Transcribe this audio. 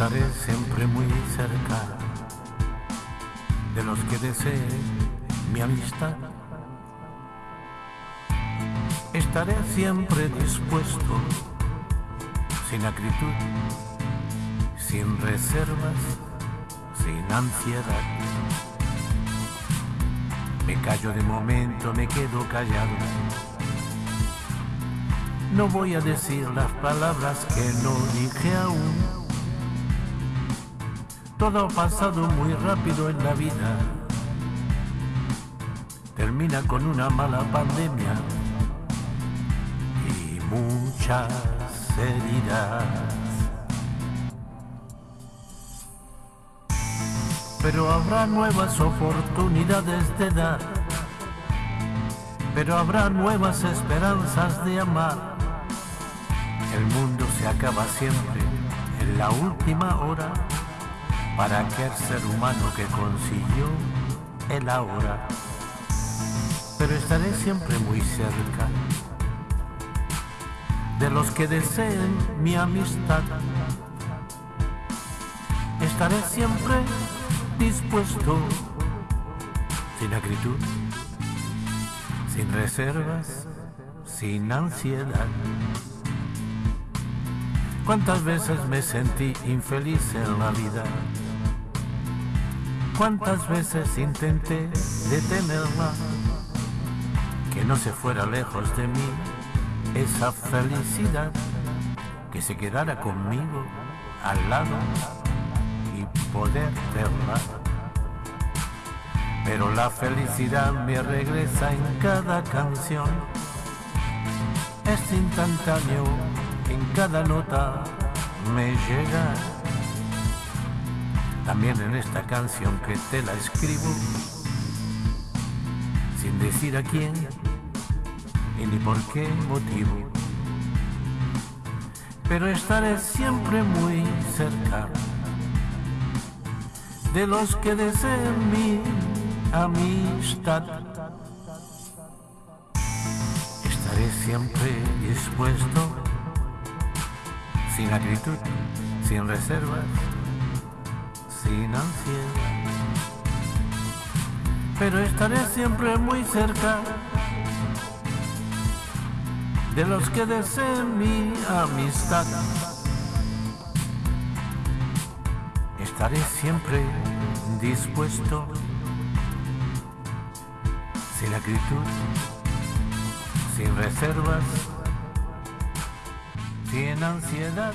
Estaré siempre muy cerca de los que deseen mi amistad. Estaré siempre dispuesto, sin acritud, sin reservas, sin ansiedad. Me callo de momento, me quedo callado. No voy a decir las palabras que no dije aún. Todo ha pasado muy rápido en la vida. Termina con una mala pandemia y muchas heridas. Pero habrá nuevas oportunidades de dar. Pero habrá nuevas esperanzas de amar. El mundo se acaba siempre en la última hora para aquel ser humano que consiguió el ahora. Pero estaré siempre muy cerca de los que deseen mi amistad. Estaré siempre dispuesto, sin acritud, sin reservas, sin ansiedad. ¿Cuántas veces me sentí infeliz en la vida? ¿Cuántas veces intenté detenerla? Que no se fuera lejos de mí esa felicidad, que se quedara conmigo al lado y poder verla. Pero la felicidad me regresa en cada canción, es instantáneo en cada nota me llega. También en esta canción que te la escribo, sin decir a quién y ni por qué motivo. Pero estaré siempre muy cerca de los que deseen mi amistad. Estaré siempre dispuesto sin acritud, sin reservas, sin ansiedad. Pero estaré siempre muy cerca de los que deseen mi amistad. Estaré siempre dispuesto, sin acritud, sin reservas, sin ansiedad.